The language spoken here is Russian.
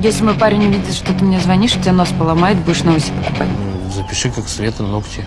Если мой парень увидит, что ты мне звонишь, у тебя нос поломает, будешь новости покупать. Запиши, как Света, ногти.